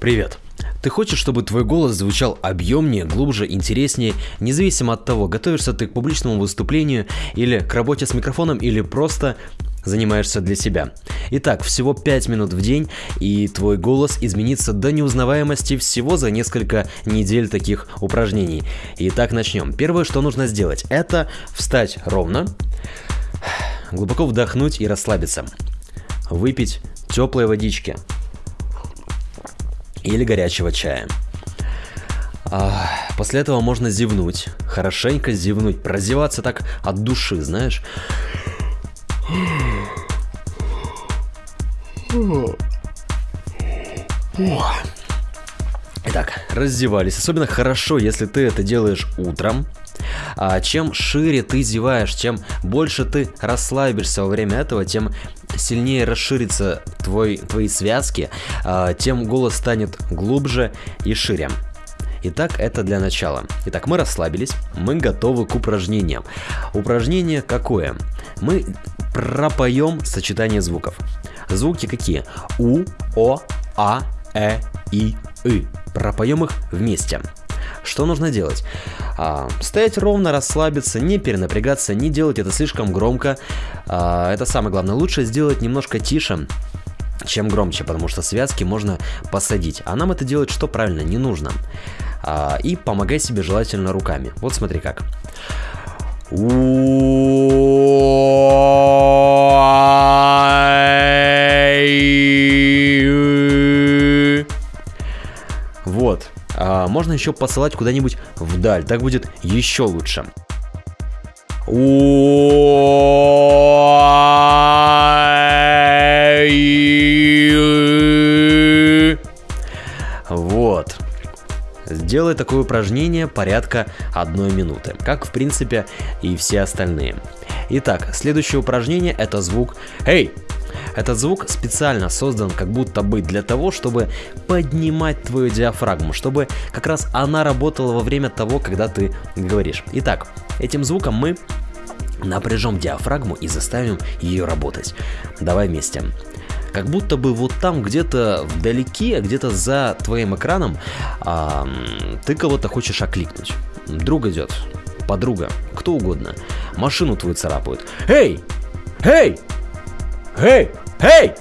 Привет. Ты хочешь, чтобы твой голос звучал объемнее, глубже, интереснее, независимо от того, готовишься ты к публичному выступлению или к работе с микрофоном, или просто занимаешься для себя. Итак, всего 5 минут в день, и твой голос изменится до неузнаваемости всего за несколько недель таких упражнений. Итак, начнем. Первое, что нужно сделать, это встать ровно, глубоко вдохнуть и расслабиться. Выпить теплой водички, или горячего чая. А, после этого можно зевнуть, хорошенько зевнуть, прозеваться так от души, знаешь. Итак, раздевались. Особенно хорошо, если ты это делаешь утром. А чем шире ты зеваешь, чем больше ты расслабишься во время этого, тем сильнее расширится твой, твои связки, а, тем голос станет глубже и шире. Итак, это для начала. Итак, мы расслабились, мы готовы к упражнениям. Упражнение какое? Мы пропоем сочетание звуков. Звуки какие? У, О, А, Э, И, И. Пропоем их вместе. Что нужно делать? А, стоять ровно, расслабиться, не перенапрягаться, не делать это слишком громко. А, это самое главное. Лучше сделать немножко тише, чем громче, потому что связки можно посадить. А нам это делать что правильно не нужно. А, и помогай себе желательно руками. Вот смотри как. Вот. Можно еще посылать куда-нибудь вдаль, так будет еще лучше. Вот. Сделай такое упражнение порядка одной минуты, как в принципе и все остальные. Итак, следующее упражнение это звук «Эй!». Этот звук специально создан как будто бы для того, чтобы поднимать твою диафрагму, чтобы как раз она работала во время того, когда ты говоришь. Итак, этим звуком мы напряжем диафрагму и заставим ее работать. Давай вместе. Как будто бы вот там где-то вдалеке, где-то за твоим экраном, а, ты кого-то хочешь окликнуть. Друг идет, подруга, кто угодно. Машину твою царапают. Эй! Эй! Эй! Эй!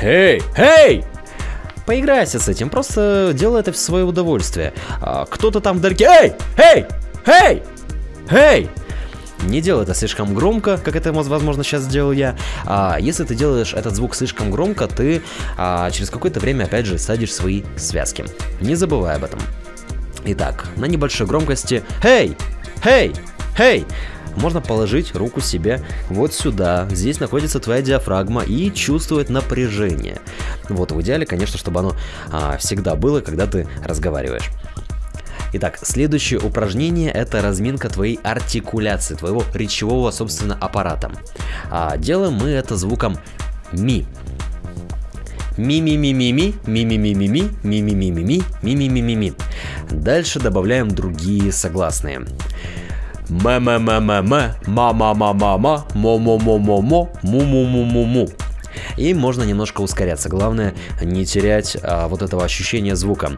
Эй! Эй! Поиграйся с этим, просто делай это в свое удовольствие. А, кто-то там вдалеке. Эй! Эй! Эй! Эй! Не делай это слишком громко, как это, возможно, сейчас сделал я. А если ты делаешь этот звук слишком громко, ты а, через какое-то время, опять же, садишь свои связки. Не забывай об этом. Итак, на небольшой громкости «Эй! Эй! Эй!» Можно положить руку себе вот сюда. Здесь находится твоя диафрагма и чувствует напряжение. Вот в идеале, конечно, чтобы оно а, всегда было, когда ты разговариваешь. Итак, следующее упражнение это разминка твоей артикуляции, твоего речевого, собственно, аппарата. А, делаем мы это звуком ми. Ми-ми-ми-ми-ми, ми-ми-ми-ми-ми, ми-ми-ми-ми-ми, ми-ми-ми-ми-ми. Дальше добавляем другие согласные. Ма-ма-ма-ма-ма, ма-ма-ма-ма-ма, мо-мо-мо-мо-мо, му-му-му-му-му. И можно немножко ускоряться. Главное не терять а, вот этого ощущения звука.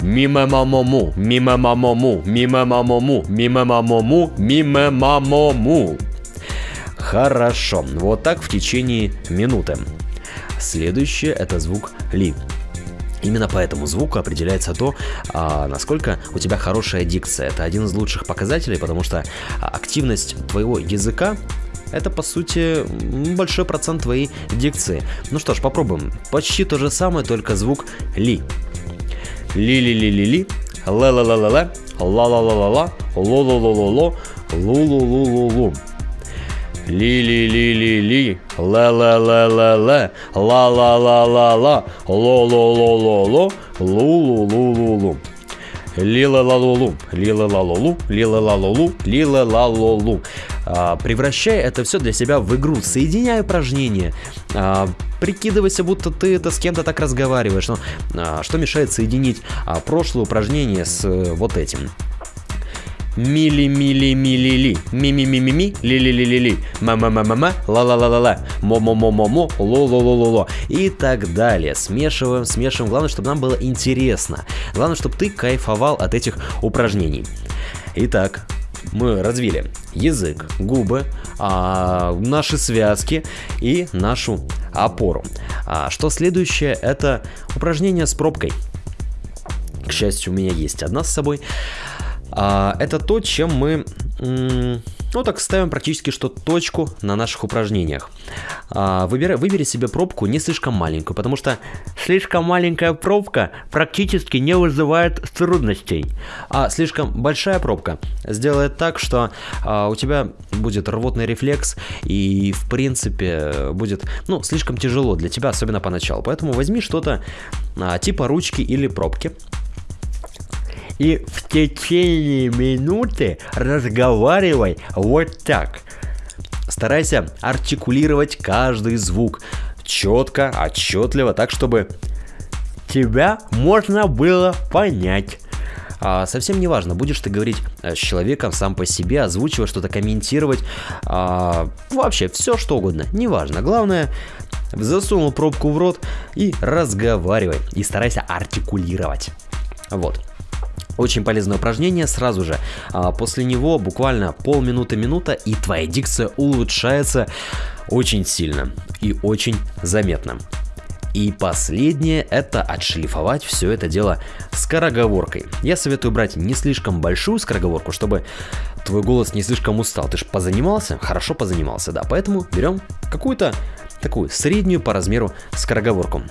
Мимо мамому, мимо мамому, мимо мамому, мимо мамому, мимо мамому. Хорошо. Вот так в течение минуты. Следующее это звук ли. Именно по этому звуку определяется то, а, насколько у тебя хорошая дикция. Это один из лучших показателей, потому что активность твоего языка это, по сути, большой процент твоей дикции. Ну что ж, попробуем. Почти то же самое, только звук ли. Ли-ли-ли-ли-ли, ла-ла-ла-ла-ла, ла-ла-ла-ла-ла, ло-ло-ло-ло-ло, лу-лу-лу-лу-лу. Ли-ли-ли-ли-ли, ла-ла-ла-ла-ла, ла-ла-ла-ла-ла, ло-ло-ло-ло-ло, лу-лу-лу-лу-лу. Лила-ла-лу-лу, лила-ла-лу-лу, лила-ла-лу-лу, лила-ла-лу-лу. А, превращай это все для себя в игру, соединяй упражнения, а, прикидывайся, будто ты это с кем-то так разговариваешь. Но а, что мешает соединить прошлое упражнение с э, вот этим? Мили, мили, мили, ли. Ми, ми, ми, ми, ми, ли, ли, ли, ли, ли. Ма, ма, ма, ма, ма, ла, ла, ла, ла, ла. Мо, мо, мо, мо, мо, ло, ло, ло, ло, ло. И так далее. Смешиваем, смешиваем. Главное, чтобы нам было интересно. Главное, чтобы ты кайфовал от этих упражнений. Итак, мы развили язык, губы, а, наши связки и нашу опору. А, что следующее? Это упражнение с пробкой. К счастью, у меня есть одна с собой. А, это то, чем мы, ну так, ставим практически что точку на наших упражнениях. А, выбирай, выбери себе пробку не слишком маленькую, потому что слишком маленькая пробка практически не вызывает трудностей. А слишком большая пробка сделает так, что а, у тебя будет рвотный рефлекс и, в принципе, будет, ну, слишком тяжело для тебя, особенно поначалу. Поэтому возьми что-то типа ручки или пробки и в течение минуты разговаривай вот так. Старайся артикулировать каждый звук четко, отчетливо, так чтобы тебя можно было понять. А, совсем не важно, будешь ты говорить э, с человеком сам по себе, озвучивать что-то, комментировать, а, вообще все что угодно, неважно. Главное, засунул пробку в рот и разговаривай, и старайся артикулировать. Вот. Очень полезное упражнение сразу же. А после него буквально полминуты-минута и твоя дикция улучшается очень сильно и очень заметно. И последнее это отшлифовать все это дело скороговоркой. Я советую брать не слишком большую скороговорку, чтобы твой голос не слишком устал. Ты же позанимался? Хорошо позанимался, да. Поэтому берем какую-то такую среднюю по размеру скороговорку.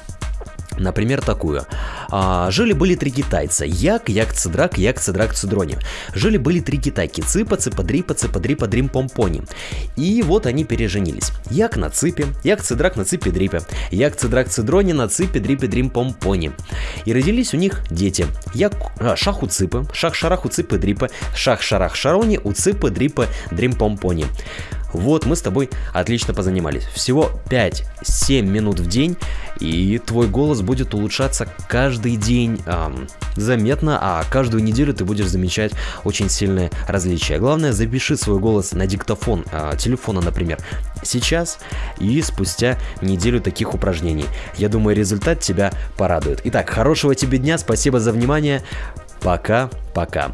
Например, такую. А, Жили-были три китайца. Як, як, цедрак, як, цедрак, цедрони. Жили-были три китайки. Цыпа, цыпа, дрипа, цыпа, дрипа, дрим, помпони. И вот они переженились. Як на цыпе, як, цедрак на цыпе, дрипе. Як, цедрак, цедрони на цыпе, дрипе, дрим, помпони. И родились у них дети. Як, а, шах у цыпы, шах, шарах у цыпы, дрипа, шах, шарах, шарони у цыпы, дрипа, дрим, помпони. Вот, мы с тобой отлично позанимались. Всего 5-7 минут в день, и твой голос будет улучшаться каждый день эм, заметно, а каждую неделю ты будешь замечать очень сильное различие. Главное, запиши свой голос на диктофон э, телефона, например, сейчас и спустя неделю таких упражнений. Я думаю, результат тебя порадует. Итак, хорошего тебе дня, спасибо за внимание. Пока-пока.